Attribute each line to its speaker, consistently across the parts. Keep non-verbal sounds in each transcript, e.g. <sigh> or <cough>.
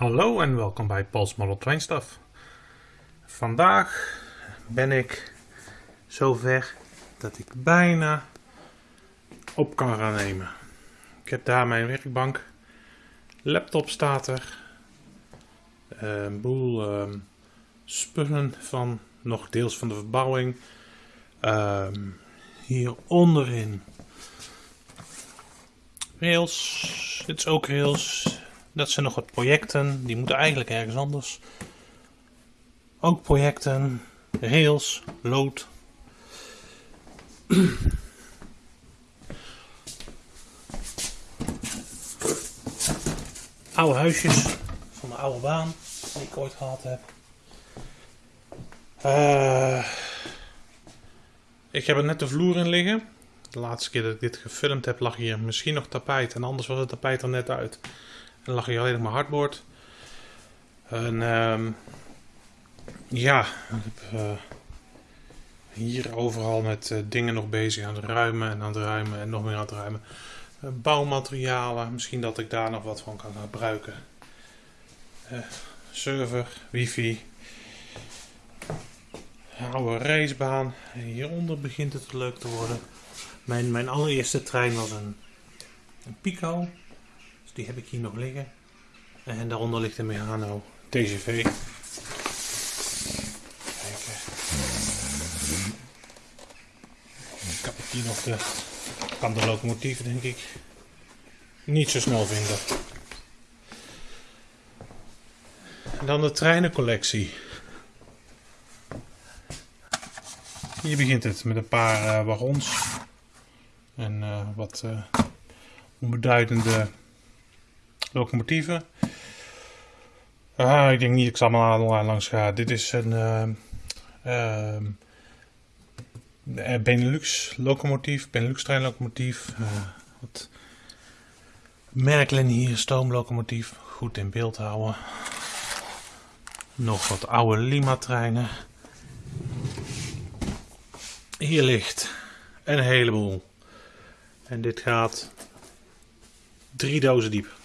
Speaker 1: Hallo en welkom bij Paul's Model Train. Vandaag ben ik zover dat ik bijna op kan gaan nemen. Ik heb daar mijn werkbank, laptop staat er, een boel ehm, spullen van nog deels van de verbouwing. Ehm, hier onderin rails, dit is ook rails. Dat zijn nog wat projecten, die moeten eigenlijk ergens anders. Ook projecten, rails, lood. <clears throat> oude huisjes van de oude baan die ik ooit gehad heb. Uh, ik heb er net de vloer in liggen. De laatste keer dat ik dit gefilmd heb lag hier misschien nog tapijt en anders was het tapijt er net uit. En lag hier alleen nog maar hardboard. En um, ja, ik heb uh, hier overal met uh, dingen nog bezig aan het ruimen en aan het ruimen en nog meer aan het ruimen. Uh, bouwmaterialen, misschien dat ik daar nog wat van kan gebruiken. server, wifi. Oude racebaan. En hieronder begint het leuk te worden. Mijn, mijn allereerste trein was een, een Pico. Die heb ik hier nog liggen. En daaronder ligt een Mehano TGV. Kijken. Ik heb hier nog de, kan de locomotief denk ik niet zo snel vinden. En dan de treinencollectie. Hier begint het met een paar uh, wagons en uh, wat uh, onbeduidende locomotieven. Ah, ik denk niet dat ik ze allemaal langs ga. Dit is een uh, Benelux locomotief, Benelux treinlocomotief. wat Merklin hier, stoomlocomotief. Goed in beeld houden. Nog wat oude Lima treinen. Hier ligt een heleboel. En dit gaat drie dozen diep.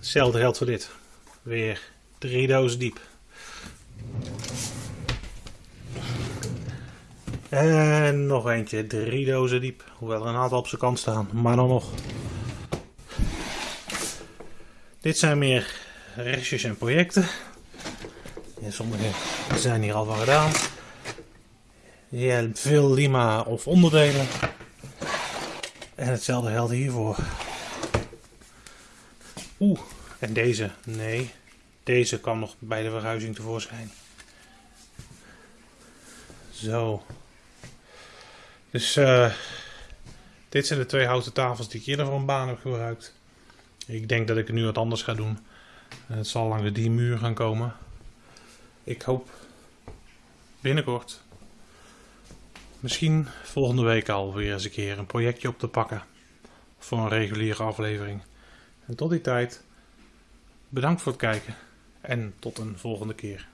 Speaker 1: Hetzelfde geldt voor dit. Weer drie dozen diep. En nog eentje, drie dozen diep. Hoewel er een aantal op zijn kant staan, maar dan nog. Dit zijn meer restjes en projecten. Ja, sommige zijn hier al van gedaan. Je hebt veel lima of onderdelen. En hetzelfde geldt hiervoor. Oeh, en deze, nee. Deze kan nog bij de verhuizing tevoorschijn. Zo. Dus uh, dit zijn de twee houten tafels die ik eerder voor een baan heb gebruikt. Ik denk dat ik nu wat anders ga doen. Het zal langs die muur gaan komen. Ik hoop binnenkort, misschien volgende week alweer eens een keer een projectje op te pakken. Voor een reguliere aflevering. En tot die tijd, bedankt voor het kijken en tot een volgende keer.